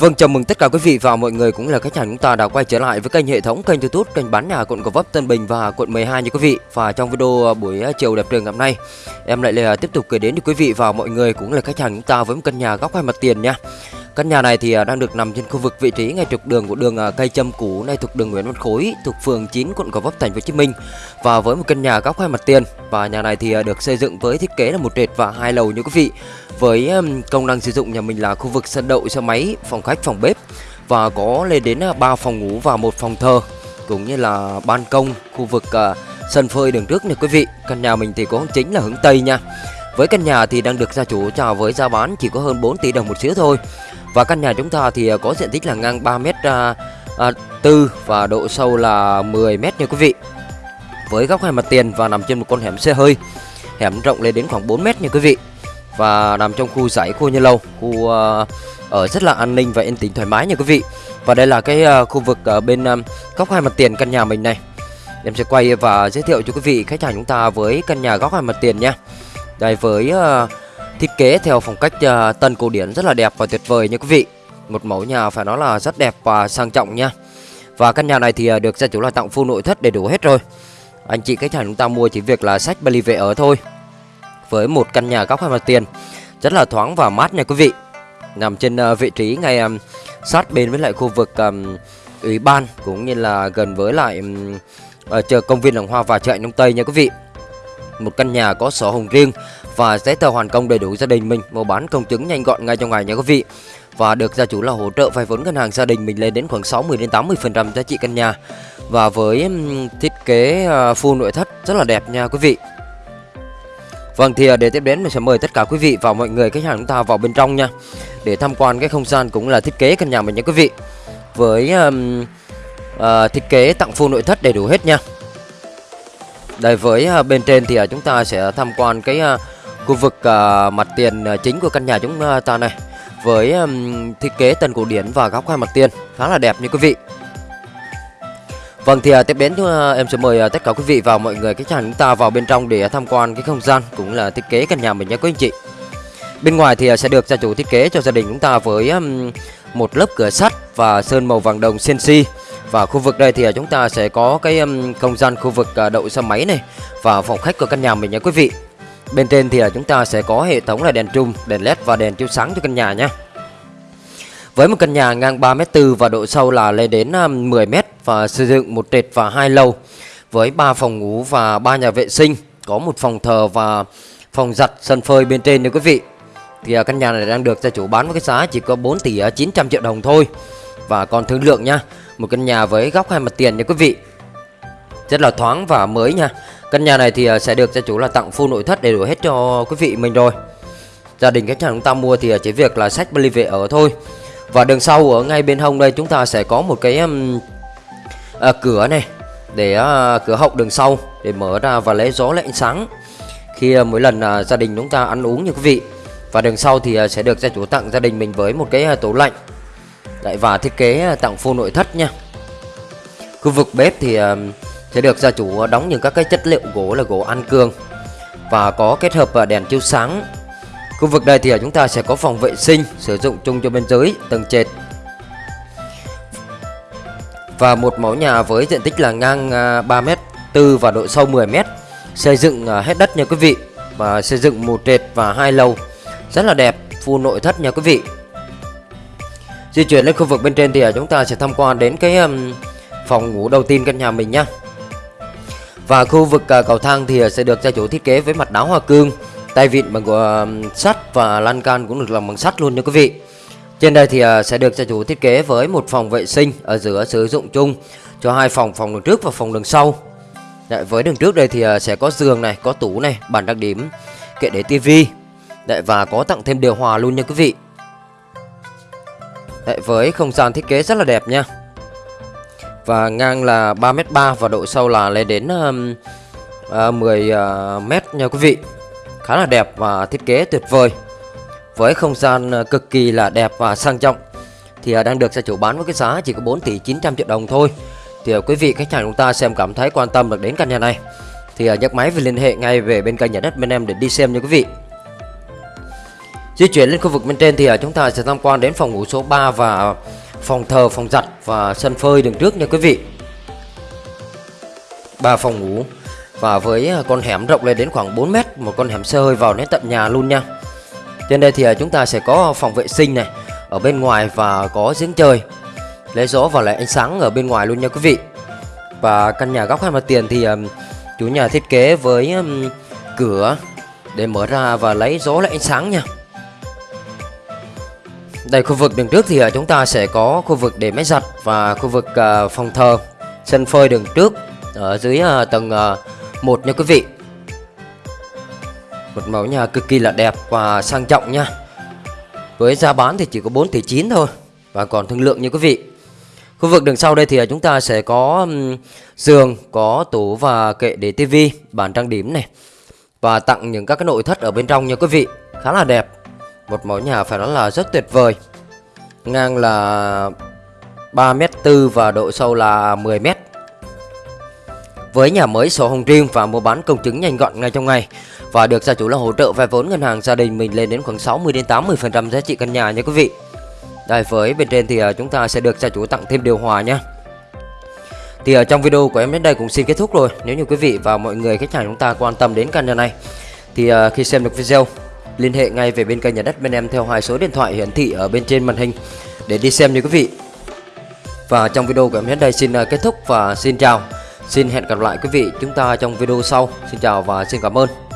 Vâng, chào mừng tất cả quý vị và mọi người cũng là khách hàng chúng ta đã quay trở lại với kênh hệ thống kênh YouTube kênh bán nhà quận Gò Vấp, Tân Bình và quận 12 như quý vị. Và trong video à, buổi à, chiều đẹp trời ngày hôm nay, em lại là tiếp tục gửi đến cho quý vị và mọi người cũng là khách hàng chúng ta với một căn nhà góc hai mặt tiền nha. Căn nhà này thì à, đang được nằm trên khu vực vị trí ngay trục đường của đường à, cây châm cũ này thuộc đường Nguyễn Văn Khối, thuộc phường 9 quận Gò Vấp, thành phố Hồ Chí Minh. Và với một căn nhà góc hai mặt tiền, và nhà này thì à, được xây dựng với thiết kế là một trệt và hai lầu như quý vị. Với công năng sử dụng nhà mình là khu vực sân đậu, xe máy, phòng khách, phòng bếp, và có lên đến 3 phòng ngủ và một phòng thờ, cũng như là ban công, khu vực sân phơi đường trước nha quý vị. Căn nhà mình thì có hướng chính là hướng tây nha. Với căn nhà thì đang được gia chủ chào với giá bán chỉ có hơn 4 tỷ đồng một xíu thôi và căn nhà chúng ta thì à, có diện tích là ngang 3 mét uh, tư và độ sâu là 10 mét nha quý vị. Với góc hai mặt tiền và nằm trên một con hẻm xe hơi hẻm rộng lên đến khoảng 4 mét nha quý vị. Và nằm trong khu giải khu nhân lâu khu ở rất là an ninh và yên tĩnh thoải mái nha quý vị. Và đây là cái khu vực ở bên góc hai mặt tiền căn nhà mình này. Em sẽ quay và giới thiệu cho quý vị khách hàng chúng ta với căn nhà góc hai mặt tiền nha. Đây với thiết kế theo phong cách uh, tân cổ điển rất là đẹp và tuyệt vời nha quý vị. Một mẫu nhà phải nói là rất đẹp và sang trọng nha. Và căn nhà này thì ờ, được gia chủ là tặng full nội thất đầy đủ hết rồi. Anh chị khách hàng chúng ta mua chỉ việc là sách bali về ở thôi với một căn nhà góc hai mặt tiền rất là thoáng và mát nha quý vị. Nằm trên uh, vị trí ngay um, sát bên với lại khu vực um, ủy ban cũng như là gần với lại um, uh, chợ công viên làng hoa và chợ nông tây nha quý vị một căn nhà có sổ hồng riêng và giấy tờ hoàn công đầy đủ gia đình mình mua bán công chứng nhanh gọn ngay trong ngày nha quý vị. Và được gia chủ là hỗ trợ vay vốn ngân hàng gia đình mình lên đến khoảng 60 đến 80 phần trăm giá trị căn nhà. Và với thiết kế à, full nội thất rất là đẹp nha quý vị. Vâng thì à, để tiếp đến mình sẽ mời tất cả quý vị và mọi người khách hàng chúng ta vào bên trong nha. Để tham quan cái không gian cũng là thiết kế căn nhà mình nha quý vị. Với um, uh, thiết kế tặng full nội thất đầy đủ hết nha. Đây, với à, bên trên thì à, chúng ta sẽ tham quan cái à, khu vực mặt tiền chính của căn nhà chúng ta này Với thiết kế tần cổ điển và góc hai mặt tiền, khá là đẹp như quý vị Vâng thì tiếp đến em sẽ mời tất cả quý vị và mọi người khách hàng chúng ta vào bên trong để tham quan cái không gian cũng là thiết kế căn nhà mình nhé quý anh chị. Bên ngoài thì sẽ được gia chủ thiết kế cho gia đình chúng ta với một lớp cửa sắt và sơn màu vàng đồng CNC. Và khu vực đây thì à, chúng ta sẽ có cái không gian khu vực à, đậu xe máy này và phòng khách của căn nhà mình nhé quý vị. Bên trên thì à, chúng ta sẽ có hệ thống là đèn trung, đèn led và đèn chiếu sáng cho căn nhà nhé. Với một căn nhà ngang 3m4 và độ sâu là lên đến 10m và sử dụng một trệt và hai lầu với 3 phòng ngủ và 3 nhà vệ sinh, có một phòng thờ và phòng giặt sân phơi bên trên nha quý vị. Thì căn nhà này đang được gia chủ bán với cái giá chỉ có 4 tỷ 900 triệu đồng thôi. Và còn thương lượng nha, một căn nhà với góc hai mặt tiền nha quý vị. Rất là thoáng và mới nha. Căn nhà này thì à, sẽ được gia chủ là tặng full nội thất đầy đủ hết cho quý vị mình rồi. Gia đình khách hàng chúng ta mua thì à, chỉ việc là sách bali về ở thôi. Và đường sau ở ngay bên hông đây chúng ta sẽ có một cái um, à, cửa này để à, cửa hậu đường sau để mở ra và lấy gió lấy ánh sáng khi à, mỗi lần à, gia đình chúng ta ăn uống như quý vị và đường sau thì à, sẽ được gia chủ tặng gia đình mình với một cái à, tủ lạnh Đấy, và thiết kế ờ, tặng full nội thất nha. Khu vực bếp thì ờ, sẽ được gia chủ ờ, đóng những các cái chất liệu gỗ là gỗ ăn cương và có kết hợp đèn chiếu sáng. Khu vực đây thì chúng ta sẽ có phòng vệ sinh sử dụng chung cho bên dưới tầng trệt. Và một mẫu nhà với diện tích là ngang 3m4 và độ sâu 10m xây dựng hết đất nha quý vị và xây dựng một trệt và hai lầu. Rất là đẹp full nội thất nha quý vị di chuyển lên khu vực bên trên thì à, chúng ta sẽ tham quan đến cái phòng ngủ đầu tiên căn nhà mình nhá. Và khu vực à, cầu thang thì à, sẽ được gia chủ thiết kế với mặt đá hoa cương tay vịn bằng của sắt và lan can cũng được làm bằng sắt luôn nha quý vị. Trên đây thì sẽ được gia chủ thiết kế với một phòng vệ sinh ở giữa sử dụng chung cho hai phòng phòng đường trước và phòng đường sau. Đấy, với đường trước đây thì sẽ có giường này có tủ này bàn đặc điểm kệ để tivi Đấy, và có tặng thêm điều hòa luôn nha quý vị. Đấy, với không gian thiết kế rất là đẹp nha. Và ngang là 3m3 và độ sâu là lên đến um, ờ, uh, 10m ờ, nha quý vị. Khá là đẹp và thiết kế tuyệt vời. Với không gian ờ, cực kỳ là đẹp và sang trọng thì đang được gia chủ bán với cái giá chỉ có 4 tỷ 900 triệu đồng thôi. Thì quý vị khách hàng chúng ta xem cảm thấy quan tâm được đến căn nhà này thì nhấc máy về liên hệ ngay về bên kênh nhà đất bên em để đi xem nha quý vị. Di chuyển lên khu vực bên trên thì à, chúng ta sẽ tham quan đến phòng ngủ số 3 và phòng thờ, phòng giặt và sân phơi đường trước nha quý vị. ba phòng ngủ và với à, con hẻm rộng lên đến khoảng 4 mét, một con hẻm xe hơi vào đến tận nhà luôn nha. Trên đây thì à, chúng ta sẽ có phòng vệ sinh này ở bên ngoài và có giếng trời lấy gió và lại ánh sáng ở bên ngoài luôn nha quý vị. Và căn nhà góc hai mặt tiền thì chủ nhà thiết kế với cửa để mở ra và lấy gió lại ánh sáng nha. Đây khu vực đường trước thì ờ, chúng ta sẽ có khu vực để máy giặt và khu vực ờ, phòng thờ, sân phơi đường trước ở dưới ờ, tầng 1 nha quý vị. Một mẫu nhà cực kỳ là đẹp và sang trọng nha. Với giá bán thì chỉ có 4 tỷ 9 thôi và còn thương lượng nha quý vị. Khu vực đường sau đây thì chúng ta sẽ có giường, có tủ và kệ để tivi, bàn trang điểm này và tặng những các cái nội thất ở bên trong nha quý vị, khá là đẹp. Một mẫu nhà phải nói là rất tuyệt vời. Ngang là 3m4 và độ sâu là 10m Với nhà mới, sổ hồng riêng và mua bán công chứng nhanh gọn ngay trong ngày. Và được gia chủ là hỗ trợ vay vốn ngân hàng gia đình mình lên đến khoảng 60-80% giá trị căn nhà nha quý vị. Đây, với bên trên thì à, chúng ta sẽ được gia chủ tặng thêm điều hòa nha. Thì ở trong video của em đến đây cũng xin kết thúc rồi. Nếu như quý vị và mọi người khách hàng chúng ta quan tâm đến căn nhà này, Thì à, khi xem được video liên hệ ngay về bên kênh nhà đất bên em theo hai số điện thoại hiển thị ở bên trên màn hình để đi xem nha quý vị. Và trong video của em đến đây xin à, kết thúc và xin chào. Xin hẹn gặp lại quý vị chúng ta trong video sau. Xin chào và xin cảm ơn.